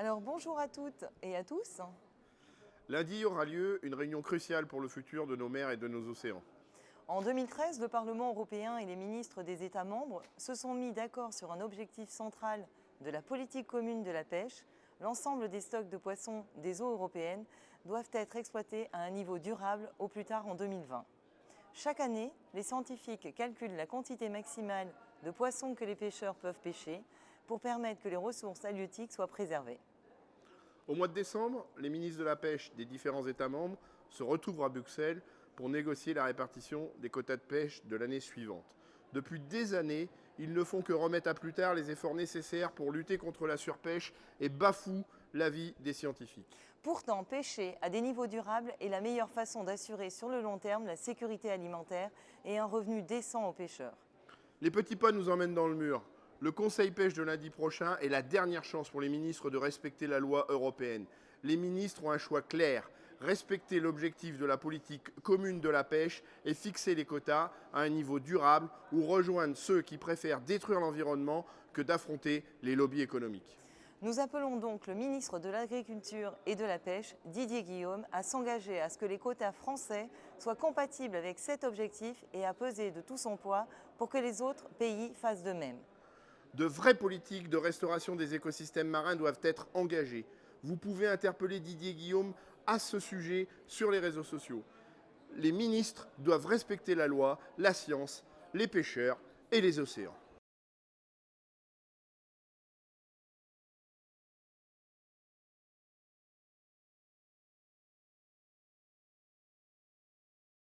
Alors bonjour à toutes et à tous. Lundi aura lieu une réunion cruciale pour le futur de nos mers et de nos océans. En 2013, le Parlement européen et les ministres des États membres se sont mis d'accord sur un objectif central de la politique commune de la pêche. L'ensemble des stocks de poissons des eaux européennes doivent être exploités à un niveau durable au plus tard en 2020. Chaque année, les scientifiques calculent la quantité maximale de poissons que les pêcheurs peuvent pêcher pour permettre que les ressources halieutiques soient préservées. Au mois de décembre, les ministres de la pêche des différents États membres se retrouvent à Bruxelles pour négocier la répartition des quotas de pêche de l'année suivante. Depuis des années, ils ne font que remettre à plus tard les efforts nécessaires pour lutter contre la surpêche et bafouent l'avis des scientifiques. Pourtant, pêcher à des niveaux durables est la meilleure façon d'assurer sur le long terme la sécurité alimentaire et un revenu décent aux pêcheurs. Les petits pas nous emmènent dans le mur. Le Conseil pêche de lundi prochain est la dernière chance pour les ministres de respecter la loi européenne. Les ministres ont un choix clair respecter l'objectif de la politique commune de la pêche et fixer les quotas à un niveau durable ou rejoindre ceux qui préfèrent détruire l'environnement que d'affronter les lobbies économiques. Nous appelons donc le ministre de l'Agriculture et de la Pêche, Didier Guillaume, à s'engager à ce que les quotas français soient compatibles avec cet objectif et à peser de tout son poids pour que les autres pays fassent de même. De vraies politiques de restauration des écosystèmes marins doivent être engagées. Vous pouvez interpeller Didier Guillaume à ce sujet sur les réseaux sociaux. Les ministres doivent respecter la loi, la science, les pêcheurs et les océans.